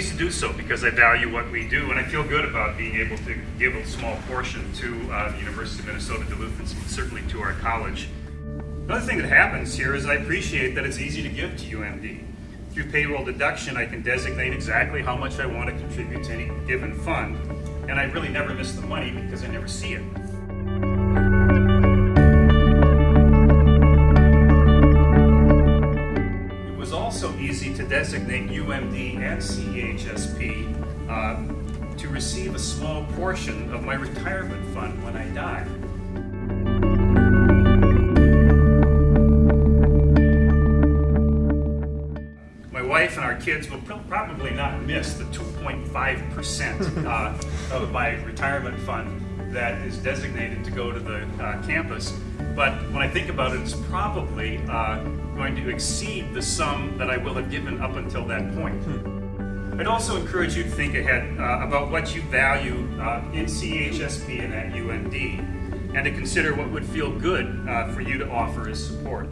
pleased to do so because I value what we do and I feel good about being able to give a small portion to uh, the University of Minnesota Duluth and certainly to our college. Another thing that happens here is I appreciate that it's easy to give to UMD. Through payroll deduction, I can designate exactly how much I want to contribute to any given fund, and I really never miss the money because I never see it. Designate UMD and CEHSP uh, to receive a small portion of my retirement fund when I die. My wife and our kids will pro- probably not miss the 2.5% uh, of my retirement fund that is designated to go to the uh, campus. But when I think about it, it's probably uh, going to exceed the sum that I will have given up until that point. I'd also encourage you to think ahead uh, about what you value uh, in CHSP and at UMD, and to consider what would feel good uh, for you to offer as support.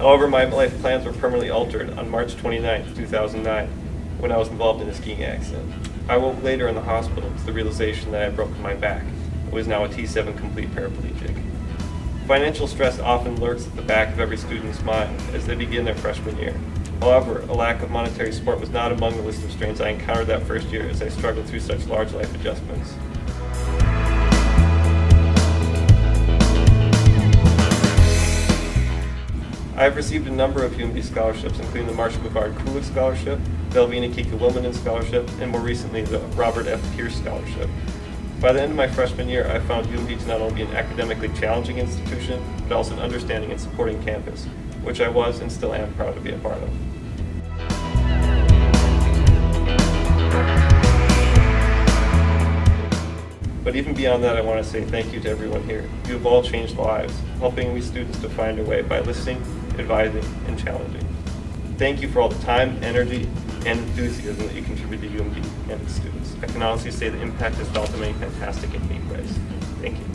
However, my life plans were permanently altered on March 29, 2009, when I was involved in a skiing accident. I woke later in the hospital to the realization that I had broken my back. I was now a T7 complete paraplegic. Financial stress often lurks at the back of every student's mind as they begin their freshman year. However, a lack of monetary support was not among the list of strains I encountered that first year as I struggled through such large life adjustments. I have received a number of UMD scholarships, including the Marshall McGard Kulik Scholarship, Velvina Kika Wilmanen Scholarship, and more recently the Robert F. Pierce Scholarship. By the end of my freshman year, I found UMD to not only be an academically challenging institution, but also an understanding and supporting campus, which I was and still am proud to be a part of. But even beyond that, I want to say thank you to everyone here. You have all changed lives, helping we students to find a way by listening, advising, and challenging. Thank you for all the time, energy, and enthusiasm that you contribute to UMD and its students. I can honestly say the impact has felt in many fantastic and deep ways. Thank you.